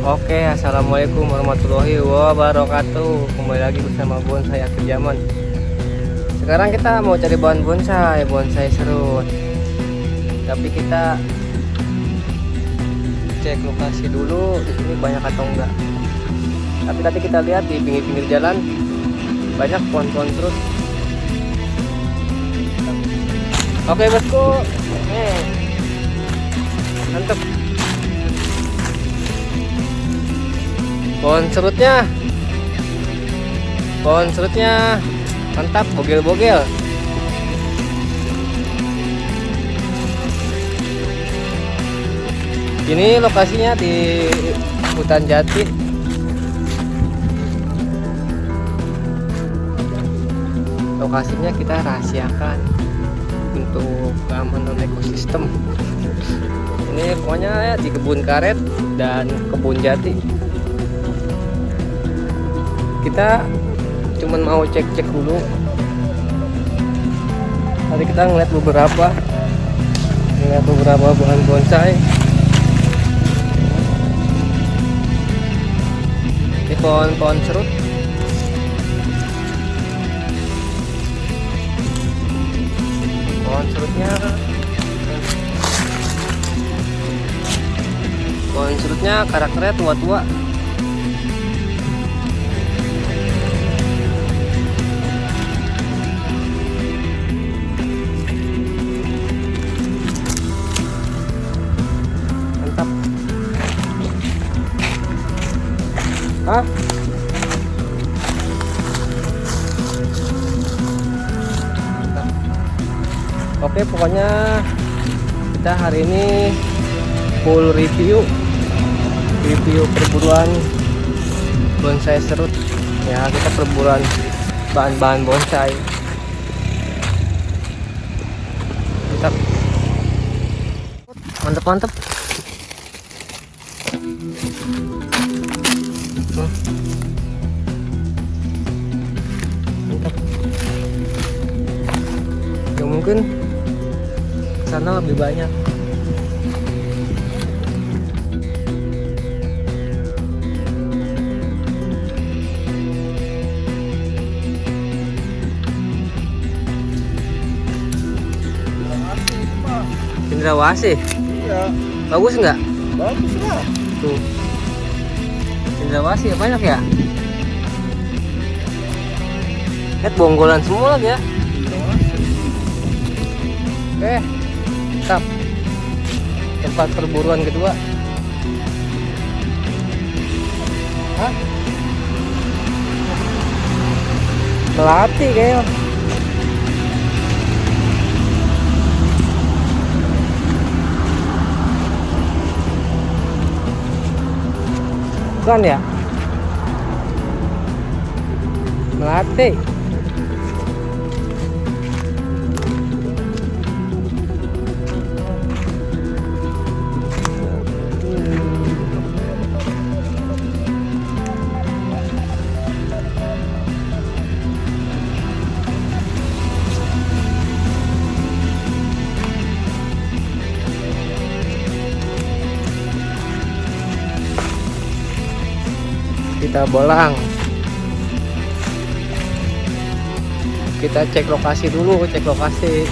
Oke, assalamualaikum warahmatullahi wabarakatuh. Kembali lagi bersama bonsai akhir zaman. Sekarang kita mau cari bahan bonsai, bonsai serut. Tapi kita cek lokasi dulu di sini banyak atau enggak. Tapi tadi kita lihat di pinggir-pinggir jalan banyak pohon-pohon serut. Oke bosku, eh, mantep. Pohon serutnya. Pohon serutnya. Mantap bogel-bogel. Ini lokasinya di hutan jati. Lokasinya kita rahasiakan untuk keamanan ekosistem. Ini pokoknya ya di kebun karet dan kebun jati kita cuman mau cek-cek dulu. Tadi kita ngeliat beberapa ngeliat beberapa bahan bonsai. Ini pohon-pohon serut. Pohon serutnya pohon serutnya karakternya tua-tua Hah? Oke pokoknya kita hari ini full review review perburuan. Bonsai serut. Ya kita perburuan bahan-bahan bonsai. Mantap. Mantap mantap mantap ya mungkin sana lebih banyak Cendrawasih. Iya, Bagus nggak? bagus lah. Tuh. Cendrawasih banyak ya? Lihat bonggolan semua lagi ya. Oke. Mantap. Tempat perburuan kedua. Hah? Melati kayaknya. Bukan ya? Melati. Kita bolang. Kita cek lokasi dulu cek lokasi